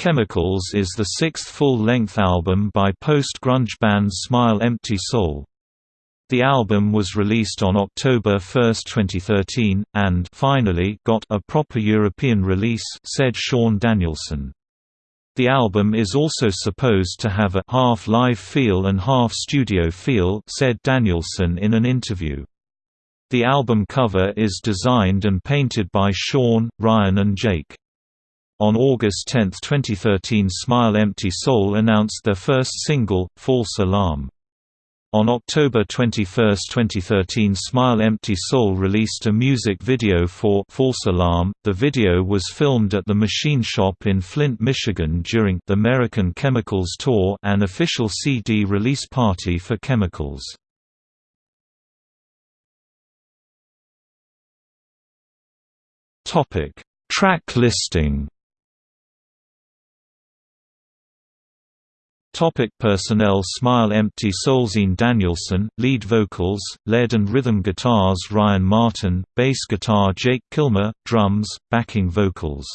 Chemicals is the sixth full-length album by post-grunge band Smile Empty Soul. The album was released on October 1, 2013, and finally got a proper European release said Sean Danielson. The album is also supposed to have a half live feel and half studio feel said Danielson in an interview. The album cover is designed and painted by Sean, Ryan and Jake. On August 10, 2013 Smile Empty Soul announced their first single, False Alarm. On October 21, 2013 Smile Empty Soul released a music video for False Alarm. The video was filmed at the Machine Shop in Flint, Michigan during the American Chemicals Tour an official CD release party for Chemicals. Track listing Topic personnel Smile Empty Soul Sean Danielson, lead vocals, lead and rhythm guitars Ryan Martin, bass guitar Jake Kilmer, drums, backing vocals